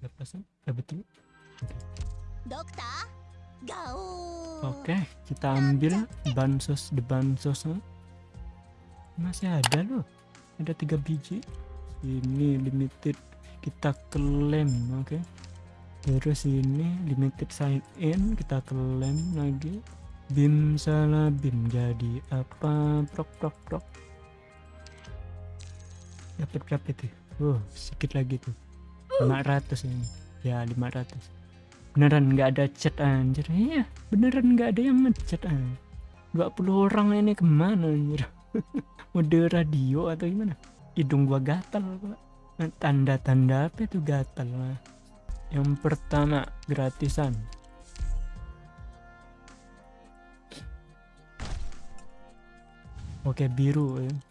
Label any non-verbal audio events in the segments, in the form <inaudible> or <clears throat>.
lepasan ya betul? Dokter, gaul. oke kita ambil bansos the bansos masih ada loh. Ada tiga biji. Ini limited kita klaim oke. Terus ini limited sign in kita klaim lagi. Bim salah bim jadi apa? Prok prok prok. Dapat berapa itu? Oh sedikit lagi tuh 500 ini. Ya 500 beneran nggak ada chat anjir. Iya beneran nggak ada yang ngechat ah 20 orang ini ke mana anjir? <laughs> Mode radio atau gimana? Hidung gua gatal pak. Tanda-tanda apa itu gatal lah yang pertama gratisan. Oke biru ya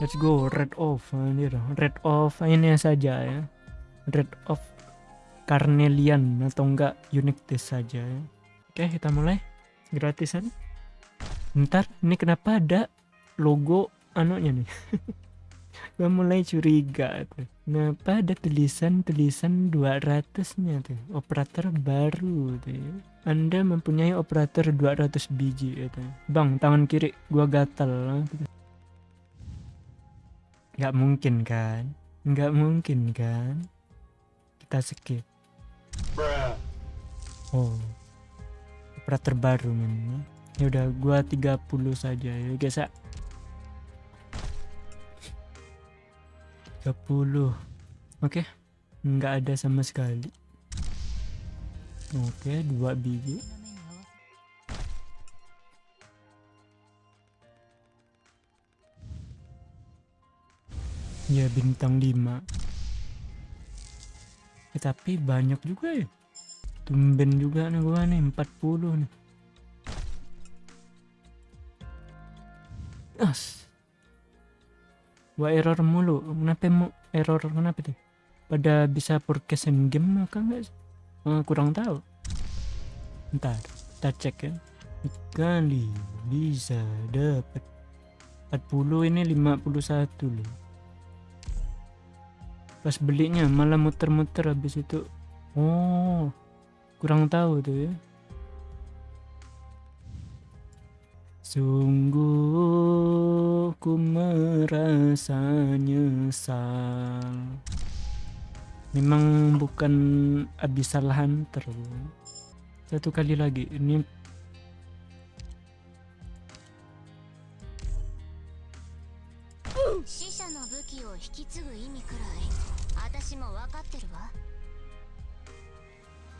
let's go red off anjir red off ini saja ya. Red off carnelian atau enggak unique test saja ya. Oke kita mulai. Gratisan. Ntar ini kenapa ada logo anunya nih? <laughs> Gua mulai curiga tuh. Kenapa ada tulisan-tulisan 200 nya tuh? Operator baru tuh ya. anda mempunyai operator 200 biji gitu. bang tangan kiri gua gatal nggak mungkin kan? Nggak mungkin kan? Kita skip. Oh. Operator baru men. Ya udah gua 30 saja. Ya guys ya. 30 oke. Nggak ada sama sekali. Oke dua biji ya bintang 5 Eh, tapi banyak juga ya. Tumben juga nih gua nih 40 nih. As. Gua error mulu. Kenapa mau error? Kenapa tuh? Pada bisa forecast game maka enggak sih? Eh, kurang tahu. Ntar kita cek ya. Kali bisa dapat 40 ini 51 loh pas belinya malah muter-muter habis itu. Oh kurang tahu tuh ya. Sungguh ku merasa nyesal. Memang bukan abisal hunter satu kali lagi ini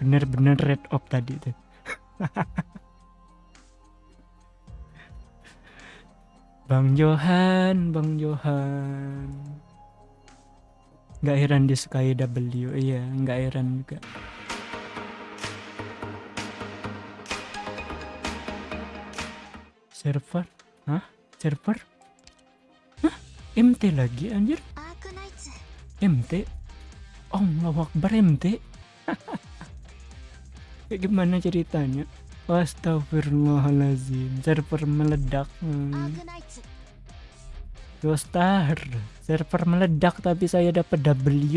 Bener-bener red op tadi tuh. <laughs> Bang Johan, Bang Johan. Gak heran dia sukai W, iya, gak heran juga. Server? Hah? Server? Hah? MT lagi anjir? MT? Oh Akbar MT <laughs> kayak gimana ceritanya? Astagfirullahaladzim server meledak hmm. Server meledak tapi saya dapat W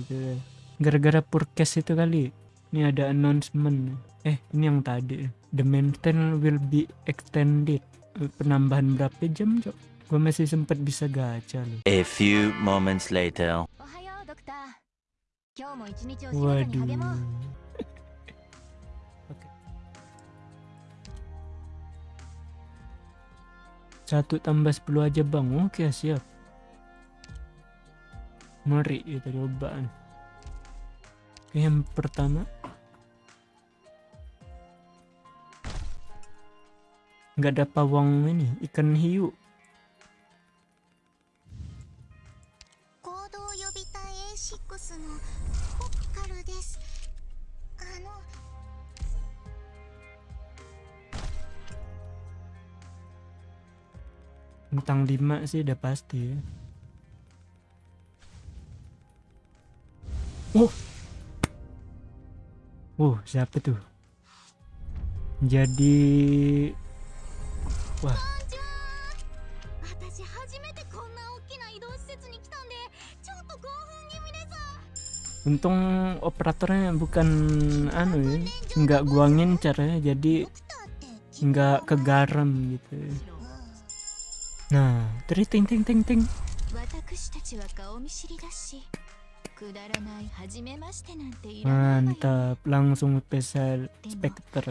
gitu. gara-gara purkes itu kali ya? ini ada announcement. Eh ini yang tadi. The maintenance will be extended. Penambahan berapa jam cok? Gue masih sempet bisa gacha loh. A few moments later. Waduh. <laughs> Satu tambah sepuluh aja bang. Oke okay, siap. Mari kita coba. Oke, yang pertama. Gak ada pawang ini ikan hiu. Bintang 5 sih udah pasti. Oh. Oh, siapa tuh? Jadi wah. Untung operatornya bukan anu ya, nggak guangin caranya jadi nggak kegaram gitu. Ya. Nah, ting ting ting ting. Mantap, langsung spesial Specter.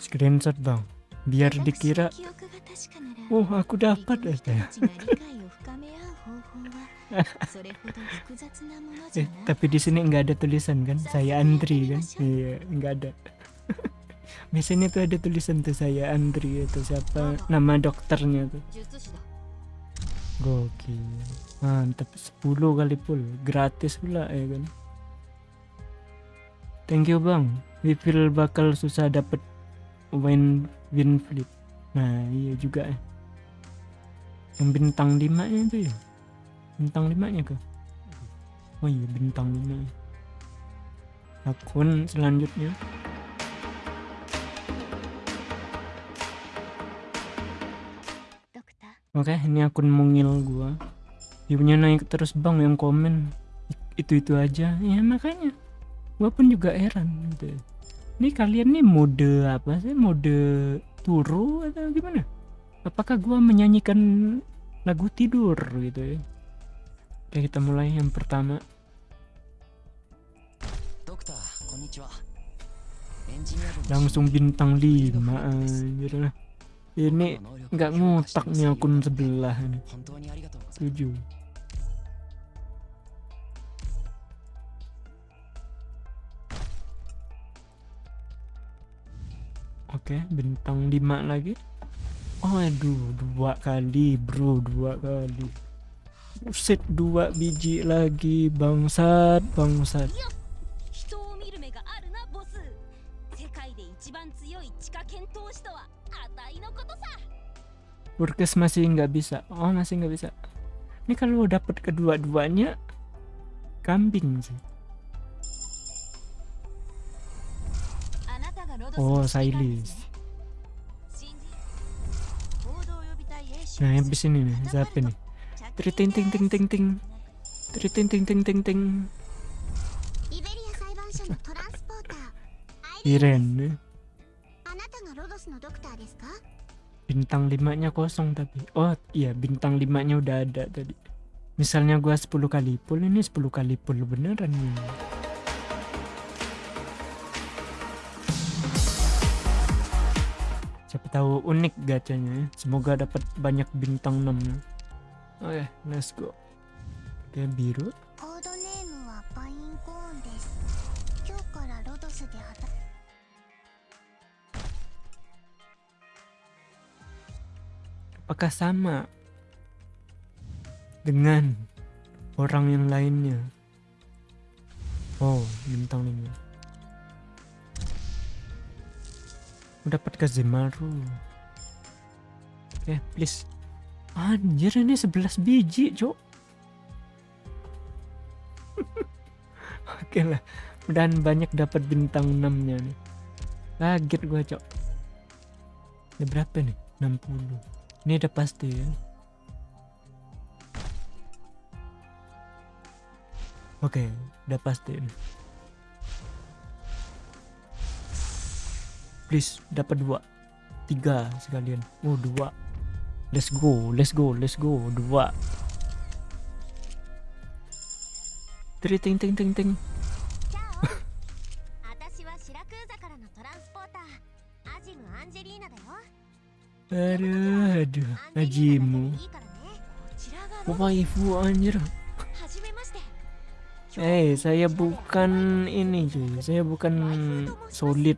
Screenshot bang, biar dikira. Oh, aku dapat eh, aja. <laughs> eh, tapi di sini nggak ada tulisan kan? Saya antri kan? Iya, nggak ada biasanya tuh ada tulisan tuh saya Andri atau siapa nama dokternya tuh. Gokil. Mantap 10 kali pul, gratis pula ya kan? Thank you bang. Refill bakal susah dapet win win flip. Nah iya juga ya yang bintang 5 nya itu ya? Bintang 5 nya ke oh iya bintang 5 akun selanjutnya. Oke, ini akun mungil gua. Dia punya naik terus bang yang komen itu-itu aja. Ya makanya gua pun juga heran gitu. Ini kalian nih mode apa sih? Mode turu atau gimana? Apakah gua menyanyikan lagu tidur gitu ya? Oke, kita mulai yang pertama. Langsung bintang 5 aja lah. Ini nggak ngotak nih akun sebelah ini. Setuju. Oke, okay, bintang 5 lagi. Aduh, dua kali bro, dua kali. set dua biji lagi, bangsat, bangsat. Burkes masih nggak bisa. Oh, masih nggak bisa. Ini kalau dapat kedua-duanya kambing sih. Oh, Silas. Nah, habis ini nih, Siapa nih. Tri ting ting ting ting ting. Ting ting ting ting Iren nih. Bintang 5-nya kosong tapi. Oh, iya, bintang 5-nya udah ada tadi. Misalnya gua 10 kali full, ini 10 kali full beneran nih. Siapa tahu unik gacanya ya. Semoga dapat banyak bintang 6 nya. Oke, let's go. Oke, biru. Apakah sama dengan orang yang lainnya? Oh, bintang 5. Dapat Kazemaru. Oke, please. Anjir ini 11 biji, Cok. <laughs> Oke lah. Mudahan banyak dapat bintang 6-nya nih. Kaget gua, Cok. Ini berapa nih? 60. Ini udah pasti ya. Oke, udah pasti. Please, dapat dua, tiga sekalian. Oh, dua. Let's go, let's go, let's go. Dua. Tri ting ting ting ting. Aduh, aduh, Najimu. Bapak ibu anjir. Eh, saya bukan ini cuy. Saya bukan solid.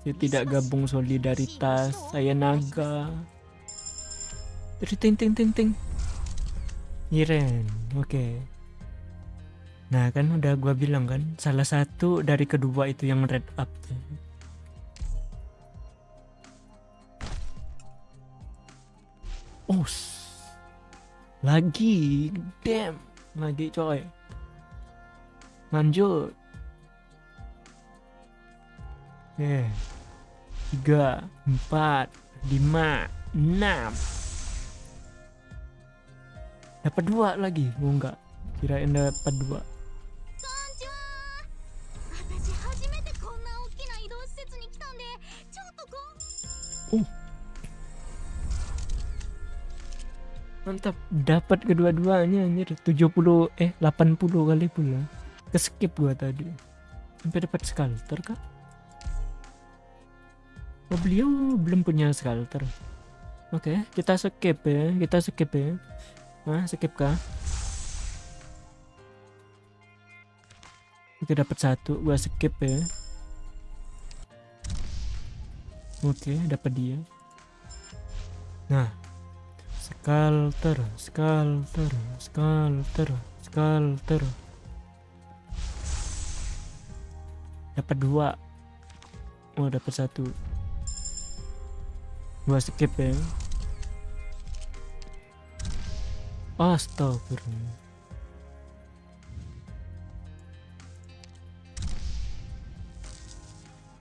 Saya tidak gabung solidaritas. Saya naga. Jadi ting ting ting ting. Oke. Okay. Nah kan udah gua bilang kan, salah satu dari kedua itu yang red up. Tuh. Oh, lagi, damn, lagi coy. Lanjut. Oke. Tiga, empat, lima, enam. Dapat dua lagi. Oh enggak. kirain dapat dua こ mantap. Dapat kedua-duanya anjir. 70 eh 80 kali pula ke skip gua tadi. Sampai dapat sculptor kah? Oh beliau belum punya sculptor oke kita skip ya. Kita skip ya. Nah, skip kah? Oke dapat satu. Gua skip ya. Oke dapat dia. Nah Sculptor, sculptor, sculptor, sculptor. Dapat dua. Oh, dapat satu. Gua skip ya. Astagfirullah.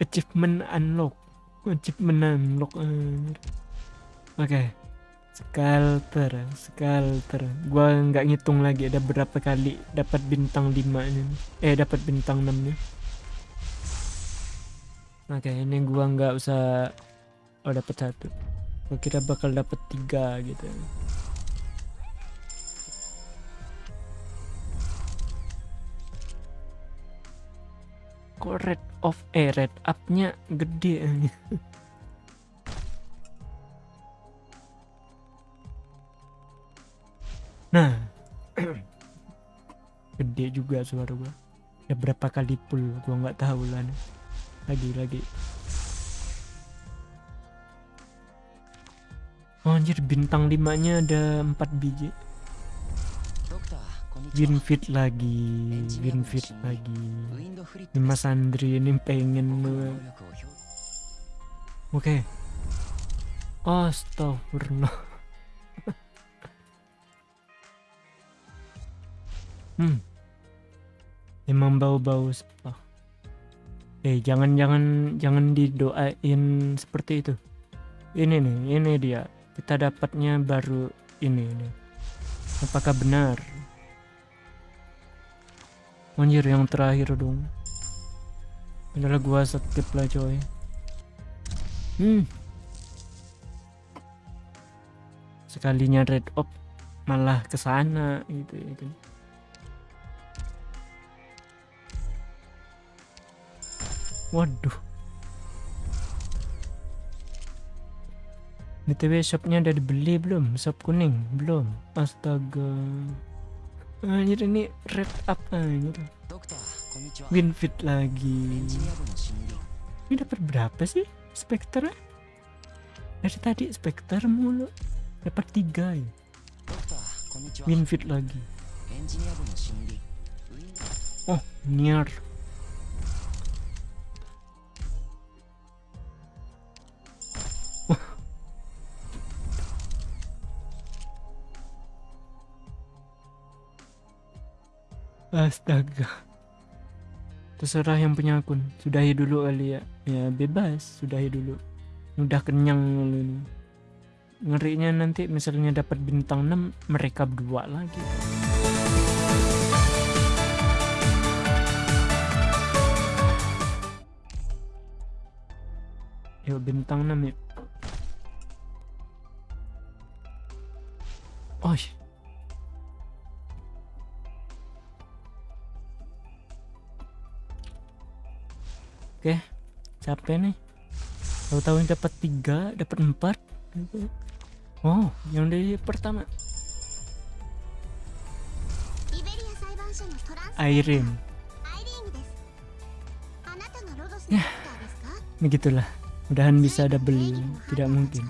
Achievement unlock. Achievement unlock. Oke. Sculptor, sculptor. Gua nggak ngitung lagi ada berapa kali dapat bintang 5 nya. Eh, dapat bintang 6 nya. Oke, ini gua nggak usah oh dapat satu. Gua kira bakal dapat tiga gitu. Kok red off eh red up-nya gede <laughs> nah <clears throat> gede juga suara gua ya berapa kali pul? gua nggak tahu lah nih. lagi lagi oh, anjir bintang limanya ada empat biji Winfit lagi, Winfit lagi. Ini Mas Andri ini pengen Oke. Okay. Astagfirullah. Hmm. Emang bau-bau spa. Eh, jangan jangan jangan didoain seperti itu. Ini nih, ini dia. Kita dapatnya baru ini nih. Apakah benar? Anjir yang terakhir dong. Adalah gua skip lah coy. Hmm. Sekalinya red up malah ke sana gitu itu. waduh. Btw shopnya udah dibeli belum? Shop kuning? Belum. Astaga. Anjir ini red up anjir. Winfit lagi. Ini dapat berapa sih specter dari tadi specter mulu. Dapat tiga ya? Winfit lagi. Oh near Astaga. Terserah yang punya akun. Sudahi dulu kali ya. Ya bebas, sudahi dulu. Udah kenyang lu ini. Ngerinya nanti misalnya dapat bintang 6 mereka berdua lagi. Yuk bintang 6 yuk. oke capek nih. Tahu-tahu yang dapat tiga dapat empat. Oh yang dari pertama. Irene ya begitulah. Mudahan bisa ada beli tidak mungkin.